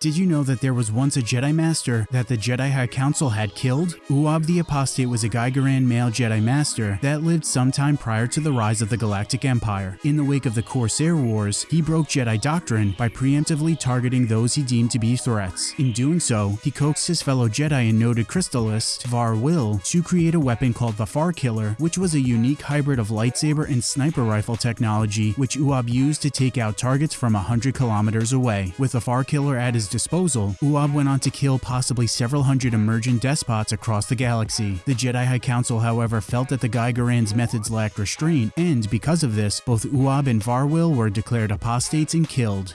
Did you know that there was once a Jedi Master that the Jedi High Council had killed? Uab the Apostate was a Gygaran male Jedi Master that lived sometime prior to the rise of the Galactic Empire. In the wake of the Corsair Wars, he broke Jedi doctrine by preemptively targeting those he deemed to be threats. In doing so, he coaxed his fellow Jedi and noted crystallist, Var Will, to create a weapon called the Far Killer, which was a unique hybrid of lightsaber and sniper rifle technology which Uab used to take out targets from 100 kilometers away. With the Far Killer at his disposal, Uab went on to kill possibly several hundred emergent despots across the galaxy. The Jedi High Council, however, felt that the Gygaran's methods lacked restraint, and because of this, both Uab and Varwil were declared apostates and killed.